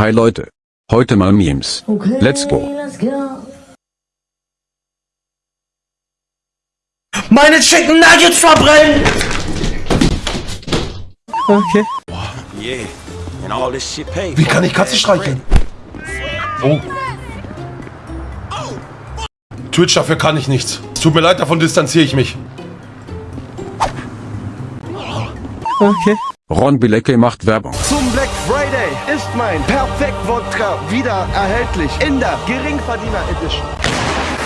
Hi Leute. Heute mal Memes. Okay, Let's go. Let's go. Meine Chicken Nuggets verbrennen! Okay. Yeah, and all this shit paid. Wie kann ich Katze streicheln? Oh. Twitch, dafür kann ich nichts. Es tut mir leid, davon distanziere ich mich. Okay. Ron Bilecki macht Werbung. Zum Black Friday ist mein Perfekt Wodka wieder erhältlich in der Geringverdiener Edition.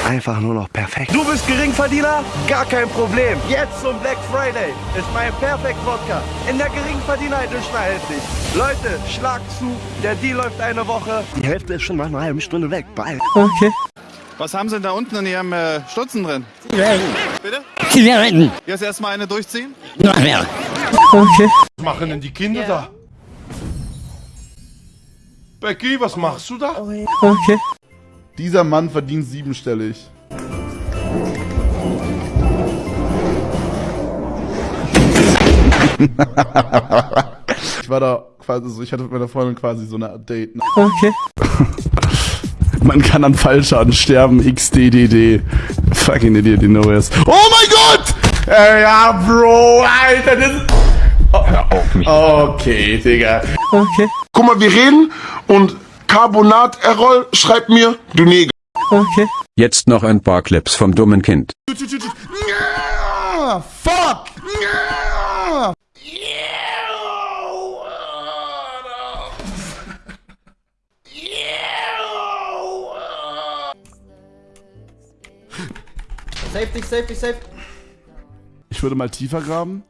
Einfach nur noch perfekt. Du bist Geringverdiener? Gar kein Problem. Jetzt zum Black Friday ist mein Perfekt Wodka in der Geringverdiener Edition erhältlich. Leute, schlag zu. Der Deal läuft eine Woche. Die Hälfte ist schon nach einer halben Stunde weg. Bye. Okay. Was haben Sie denn da unten in Ihrem äh, Stutzen drin? Bitte? Zigaretten. Jetzt erstmal eine durchziehen? Nachher. Okay. Was machen denn die Kinder da? Becky, was machst du da? Okay. Dieser Mann verdient siebenstellig. ich war da quasi so, ich hatte mit meiner Freundin quasi so eine Date. Okay. Man kann an Fallschaden sterben, XDDD. Fucking idiot, you know es. Oh mein Gott! Äh, ja, Bro, Alter, das ist... Oh, hör auf mich. Okay, Digga. Okay. Guck mal, wir reden und Carbonat Errol schreibt mir, du Neger. Okay. Jetzt noch ein paar Clips vom dummen Kind. Ja, fuck! Ja. Safe dich, safe dich, safe. Ich würde mal tiefer graben.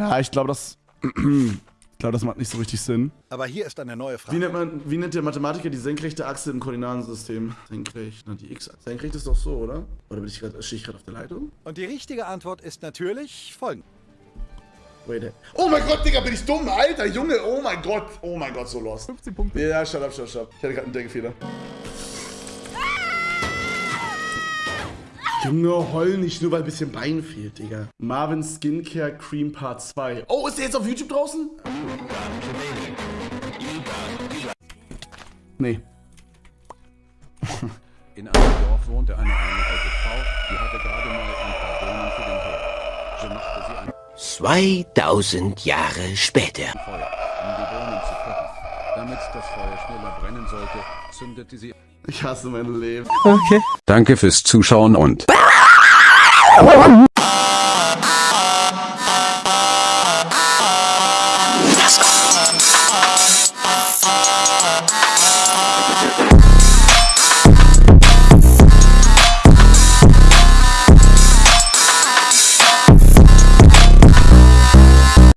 Ja, ich glaube, das... ich glaube, das macht nicht so richtig Sinn. Aber hier ist eine neue Wie Frage. nennt, man, wie nennt der Mathematiker die senkrechte Achse im Koordinatensystem? Senkrecht, na die X-Achse. Senkrecht ist doch so, oder? Oder bin ich grad, stehe ich gerade auf der Leitung? Und die richtige Antwort ist natürlich hey. Oh mein Gott, Digga, bin ich dumm, Alter, Junge, oh mein Gott. Oh mein Gott, so lost. 15 Punkte. Ja, shut up, shut up, shut up. Ich hatte gerade einen Denkfehler. Junge, heul nicht, nur weil ein bisschen Bein fehlt, Digga. Marvin Skincare Cream Part 2. Oh, ist der jetzt auf YouTube draußen? Nee. In einem Dorf wohnte eine, eine alte Frau, die hatte gerade mal ein paar Bohnen für den Herd. So machte sie ein 2000 Jahre später. Feuer, um die Bohnen zu kochen. Damit das Feuer schneller brennen sollte, zündete sie... Ich hasse mein Leben. Okay. Danke fürs Zuschauen und...